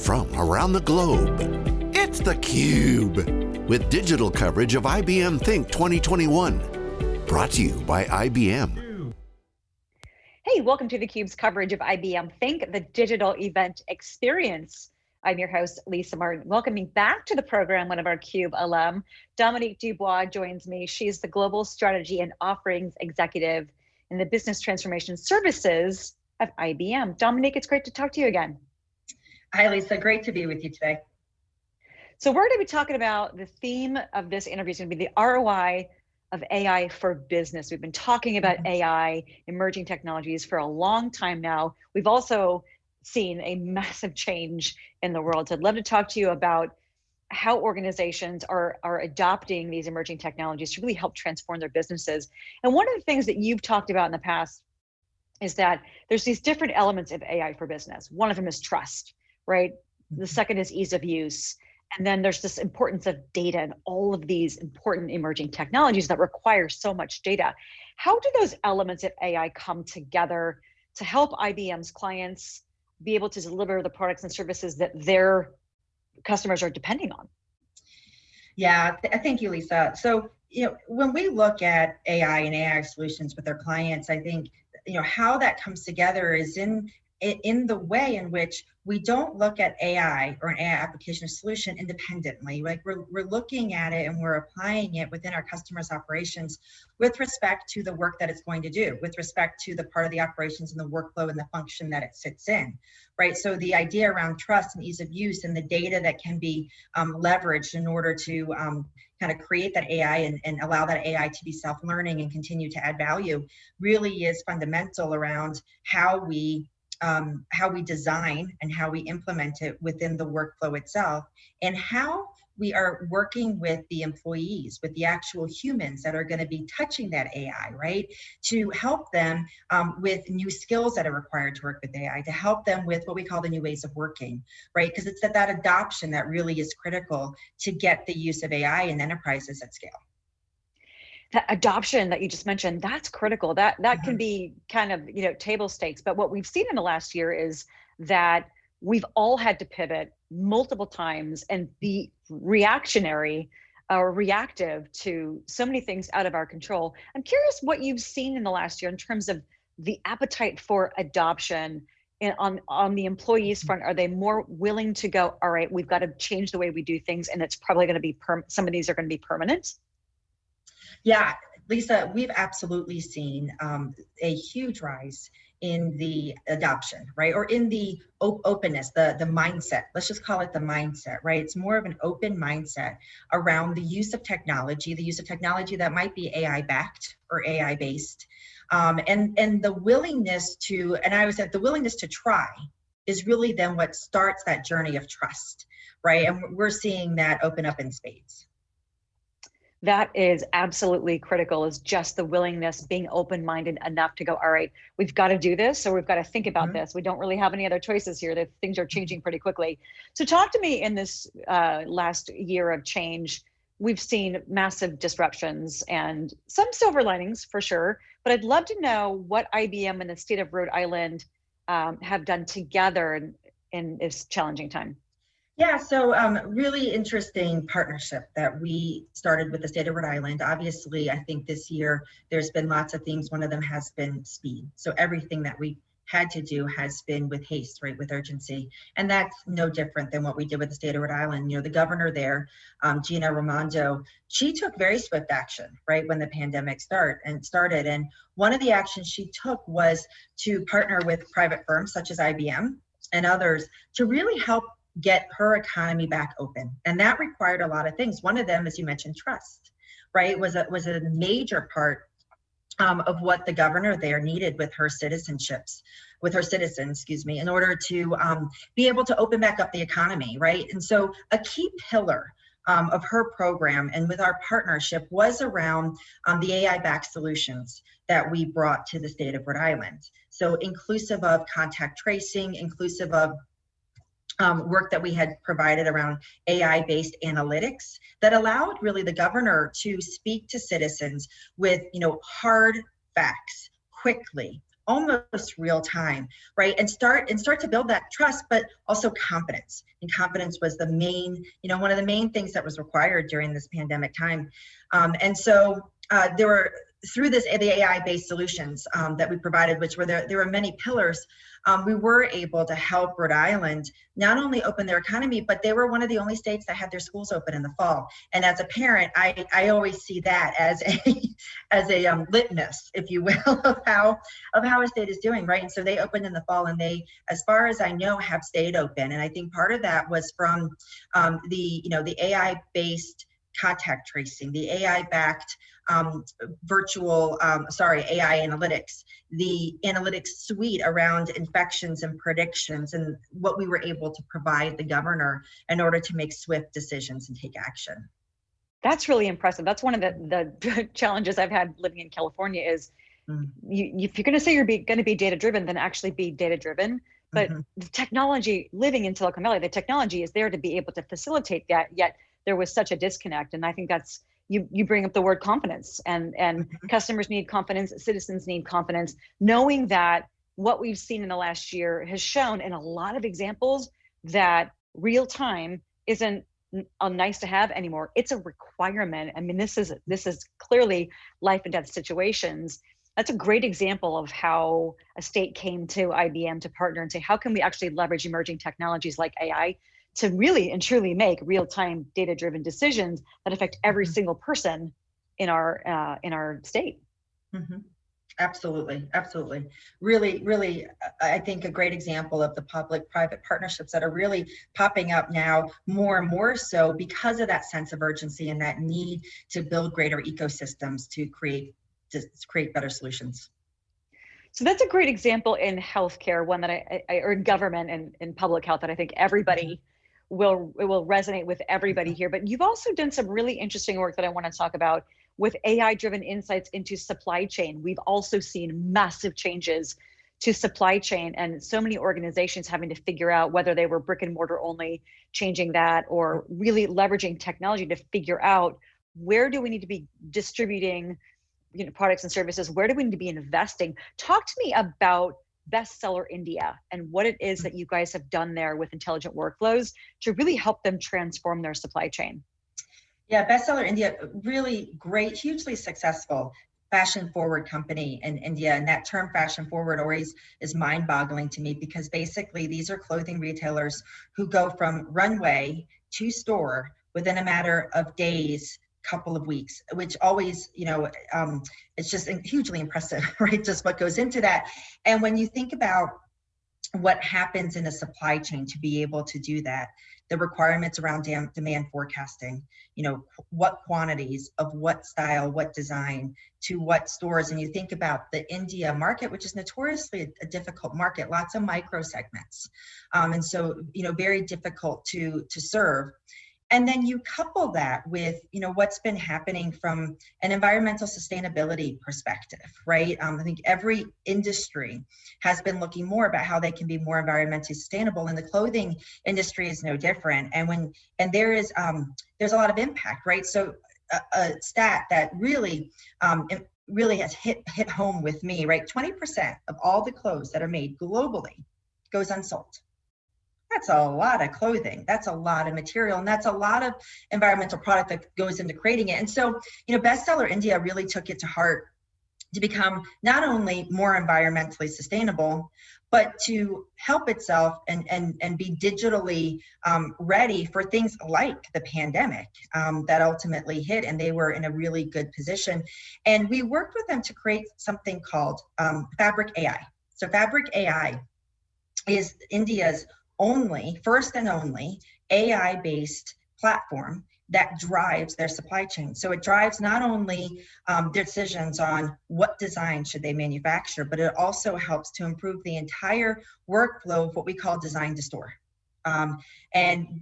from around the globe. It's theCUBE, with digital coverage of IBM Think 2021. Brought to you by IBM. Hey, welcome to theCUBE's coverage of IBM Think, the digital event experience. I'm your host, Lisa Martin. Welcoming back to the program, one of our CUBE alum, Dominique Dubois joins me. She's the Global Strategy and Offerings Executive in the Business Transformation Services of IBM. Dominique, it's great to talk to you again. Hi, Lisa. Great to be with you today. So we're going to be talking about the theme of this interview is going to be the ROI of AI for business. We've been talking about mm -hmm. AI, emerging technologies for a long time now. We've also seen a massive change in the world. So I'd love to talk to you about how organizations are, are adopting these emerging technologies to really help transform their businesses. And one of the things that you've talked about in the past is that there's these different elements of AI for business. One of them is trust, right? The mm-hmm. second is ease of use. And then there's this importance of data and all of these important emerging technologies that require so much data. How do those elements of AI come together to help IBM's clients be able to deliver the products and services that their customers are depending on. Yeah, th thank you, Lisa. So, you know, when we look at AI and AI solutions with our clients, I think, you know, how that comes together is in in the way in which we don't look at AI or an AI application or solution independently. Like we're, we're looking at it and we're applying it within our customers' operations with respect to the work that it's going to do, with respect to the part of the operations and the workflow and the function that it sits in, right? So the idea around trust and ease of use and the data that can be um, leveraged in order to um, kind of create that AI and, and allow that AI to be self-learning and continue to add value really is fundamental around how we um, how we design and how we implement it within the workflow itself, and how we are working with the employees, with the actual humans that are going to be touching that AI, right? To help them um, with new skills that are required to work with AI, to help them with what we call the new ways of working, right? Because it's that, that adoption that really is critical to get the use of AI in enterprises at scale that adoption that you just mentioned that's critical. That that can be kind of you know table stakes. But what we've seen in the last year is that we've all had to pivot multiple times and be reactionary uh, or reactive to so many things out of our control. I'm curious what you've seen in the last year in terms of the appetite for adoption in, on on the employees front. Are they more willing to go all right we've got to change the way we do things and it's probably going to be perm some of these are going to be permanent yeah, Lisa, we've absolutely seen um, a huge rise in the adoption, right? Or in the op openness, the, the mindset, let's just call it the mindset, right? It's more of an open mindset around the use of technology, the use of technology that might be AI backed or AI based. Um, and, and the willingness to, and I was at the willingness to try is really then what starts that journey of trust, right? And we're seeing that open up in spades that is absolutely critical is just the willingness being open-minded enough to go all right we've got to do this so we've got to think about mm -hmm. this. We don't really have any other choices here that things are changing pretty quickly. So talk to me in this uh, last year of change. We've seen massive disruptions and some silver linings for sure but i'd love to know what ibm and the state of rhode island um, have done together in, in this challenging time yeah, so um, really interesting partnership that we started with the state of Rhode Island. Obviously, I think this year there's been lots of things. One of them has been speed. So everything that we had to do has been with haste, right, with urgency. And that's no different than what we did with the state of Rhode Island. You know, the governor there, um, Gina Raimondo, she took very swift action, right, when the pandemic start and started. And one of the actions she took was to partner with private firms such as IBM and others to really help get her economy back open. And that required a lot of things. One of them, as you mentioned, trust, right, was a, was a major part um, of what the governor there needed with her citizenships, with her citizens, excuse me, in order to um, be able to open back up the economy, right? And so a key pillar um, of her program and with our partnership was around um, the AI-backed solutions that we brought to the state of Rhode Island. So inclusive of contact tracing, inclusive of um, work that we had provided around AI-based analytics that allowed really the governor to speak to citizens with, you know, hard facts quickly almost real time right? And start and start to build that trust but also confidence. And confidence was the main you know one of the main things that was required during this pandemic time. Um, and so uh, there were through this the AI based solutions um, that we provided, which were there, there were many pillars, um, we were able to help Rhode Island not only open their economy, but they were one of the only states that had their schools open in the fall. And as a parent, I, I always see that as a as a um, litmus, if you will, of how of how a state is doing, right? And so they opened in the fall, and they, as far as I know, have stayed open. And I think part of that was from um, the you know the AI based contact tracing, the AI backed um, virtual, um, sorry, AI analytics, the analytics suite around infections and predictions, and what we were able to provide the governor in order to make swift decisions and take action. That's really impressive. That's one of the, the challenges I've had living in California is mm. you, if you're going to say you're going to be data driven, then actually be data driven. But mm -hmm. the technology living in Silicon Valley, the technology is there to be able to facilitate that. Yet there was such a disconnect, and I think that's you you bring up the word confidence and and mm-hmm. customers need confidence citizens need confidence knowing that what we've seen in the last year has shown in a lot of examples that real time isn't a nice to have anymore. It's a requirement. I mean this is this is clearly life and death situations. That's a great example of how a state came to ibm to partner and say how can we actually leverage emerging technologies like ai to really and truly make real-time data-driven decisions that affect every mm-hmm. single person in our uh, in our state. Mm-hmm. Absolutely, absolutely. Really, really, I think a great example of the public-private partnerships that are really popping up now more and more so because of that sense of urgency and that need to build greater ecosystems to create to create better solutions. So that's a great example in healthcare, one that I, I or in government and in public health that I think everybody mm-hmm will it will resonate with everybody mm-hmm. here. But you've also done some really interesting work that I want to talk about with AI driven insights into supply chain. We've also seen massive changes to supply chain and so many organizations having to figure out whether they were brick and mortar only changing that or really leveraging technology to figure out where do we need to be distributing you know products and services where do we need to be investing talk to me about bestseller India and what it is hmm. that you guys have done there with intelligent workflows to really help them transform their supply chain. Yeah, bestseller India, really great, hugely successful fashion forward company in India. And that term fashion forward always is mind boggling to me because basically these are clothing retailers who go from runway to store within a matter of days couple of weeks, which always, you know, um, it's just hugely impressive, right? Just what goes into that. And when you think about what happens in a supply chain to be able to do that, the requirements around demand forecasting, you know, what quantities of what style, what design to what stores. And you think about the India market, which is notoriously a, difficult market, lots of micro segments. Um, and so, you know, very difficult to, to serve and then you couple that with you know what's been happening from an environmental sustainability perspective right? Um, i think every industry has been looking more about how they can be more environmentally sustainable and the clothing industry is no different. And when and there is um, there's a lot of impact right? So a, a stat that really um, really has hit hit home with me right? 20% of all the clothes that are made globally goes unsold that's a lot of clothing. That's a lot of material and that's a lot of environmental product that goes into creating it. And so you know bestseller india really took it to heart to become not only more environmentally sustainable but to help itself and and and be digitally um, ready for things like the pandemic um, that ultimately hit and they were in a really good position. And we worked with them to create something called um, fabric ai so fabric ai is india's only, first and only, AI based platform that drives their supply chain. So it drives not only um, decisions on what design should they manufacture, but it also helps to improve the entire workflow of what we call design to store. Um, and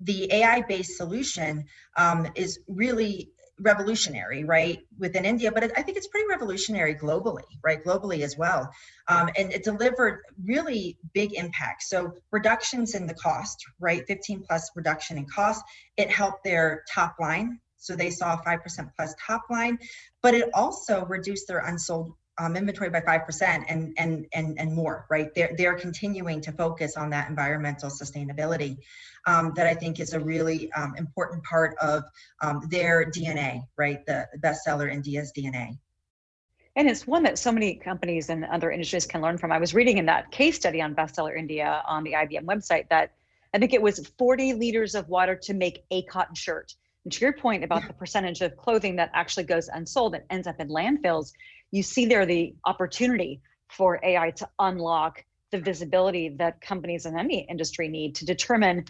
the AI-based solution um, is really revolutionary, right, within India, but it, I think it's pretty revolutionary globally, right, globally as well. Um, and it delivered really big impact. So reductions in the cost, right, 15 plus reduction in cost. It helped their top line. So they saw 5% plus top line, but it also reduced their unsold um, inventory by 5% and, and, and, and more, right? They're, they're continuing to focus on that environmental sustainability um, that I think is a really um, important part of um, their DNA, right? The bestseller India's DNA. And it's one that so many companies and other industries can learn from. I was reading in that case study on Bestseller India on the IBM website that I think it was 40 liters of water to make a cotton shirt. And to your point about the percentage of clothing that actually goes unsold and ends up in landfills, you see there the opportunity for AI to unlock the visibility that companies in any industry need to determine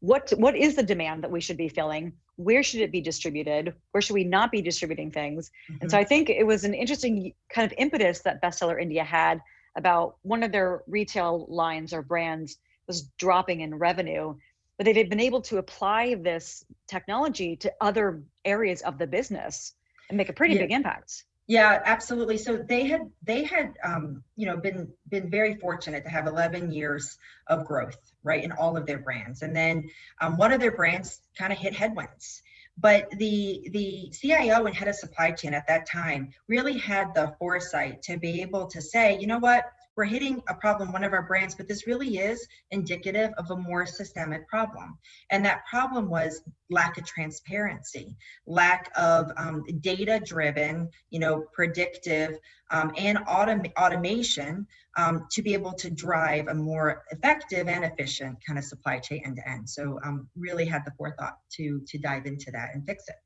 what what is the demand that we should be filling where should it be distributed where should we not be distributing things mm-hmm. and so mm-hmm. i think it was an interesting kind of impetus that bestseller india had about one of their retail lines or brands was dropping in revenue but they've been able to apply this technology to other areas of the business and make a pretty yeah. big impact yeah, absolutely. So they had they had um, you know been been very fortunate to have 11 years of growth, right, in all of their brands, and then um, one of their brands kind of hit headwinds. But the the CIO and head of supply chain at that time really had the foresight to be able to say, you know what, we're hitting a problem, one of our brands, but this really is indicative of a more systemic problem. And that problem was lack of transparency, lack of um, data driven, you know, predictive um, and autom- automation um, to be able to drive a more effective and efficient kind of supply chain end to end. So um, really had the forethought to, to dive into that and fix it.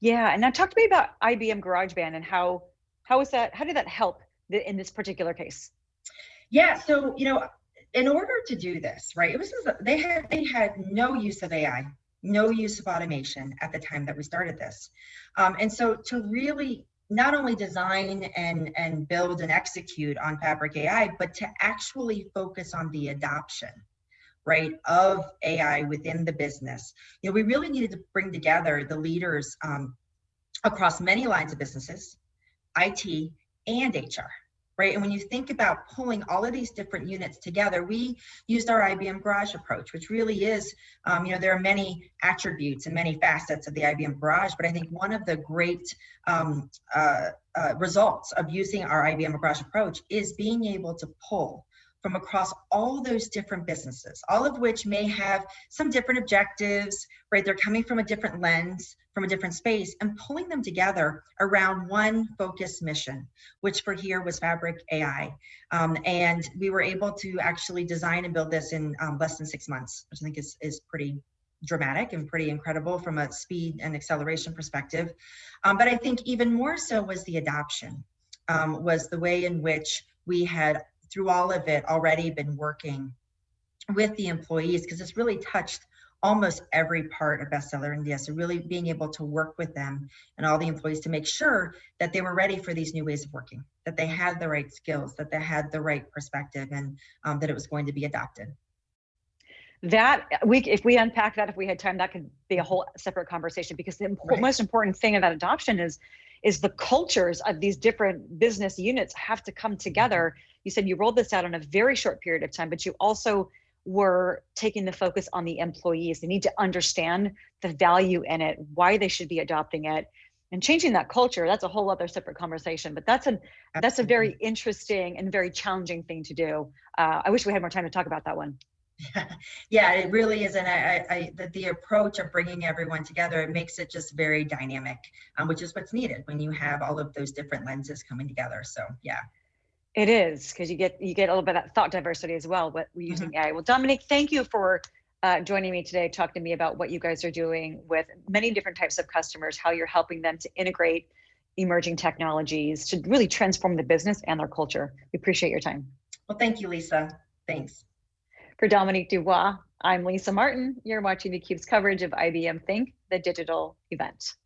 Yeah, and now talk to me about IBM GarageBand and how how was that? How did that help in this particular case? Yeah, so you know, in order to do this, right, it was they had they had no use of AI, no use of automation at the time that we started this, um, and so to really not only design and and build and execute on Fabric AI, but to actually focus on the adoption right of ai within the business you know we really needed to bring together the leaders um, across many lines of businesses it and hr right? And when you think about pulling all of these different units together, we used our IBM Garage approach, which really is, um, you know, there are many attributes and many facets of the IBM Garage, but I think one of the great um, uh, uh, results of using our IBM Garage approach is being able to pull from across all those different businesses, all of which may have some different objectives, right? They're coming from a different lens, from a different space, and pulling them together around one focused mission, which for here was Fabric AI. Um, and we were able to actually design and build this in um, less than six months, which I think is, is pretty dramatic and pretty incredible from a speed and acceleration perspective. Um, but I think even more so was the adoption, um, was the way in which we had through all of it already been working with the employees because it's really touched almost every part of bestseller india so really being able to work with them and all the employees to make sure that they were ready for these new ways of working that they had the right skills that they had the right perspective and um, that it was going to be adopted that we if we unpack that if we had time that could be a whole separate conversation because the right. most important thing about adoption is is the cultures of these different business units have to come together you said you rolled this out in a very short period of time, but you also were taking the focus on the employees. They need to understand the value in it, why they should be adopting it, and changing that culture. That's a whole other separate conversation. But that's an Absolutely. that's a very interesting and very challenging thing to do. Uh, I wish we had more time to talk about that one. Yeah, yeah it really is. And I, I, the, the approach of bringing everyone together, it makes it just very dynamic, um, which is what's needed when you have all of those different lenses coming together. So yeah. It is because you get you get a little bit of that thought diversity as well. But we're using mm-hmm. AI. Well, Dominique, thank you for uh, joining me today, talking to me about what you guys are doing with many different types of customers, how you're helping them to integrate emerging technologies to really transform the business and their culture. We appreciate your time. Well, thank you, Lisa. Thanks. For Dominique Dubois, I'm Lisa Martin. You're watching theCUBE's coverage of IBM Think, the digital event.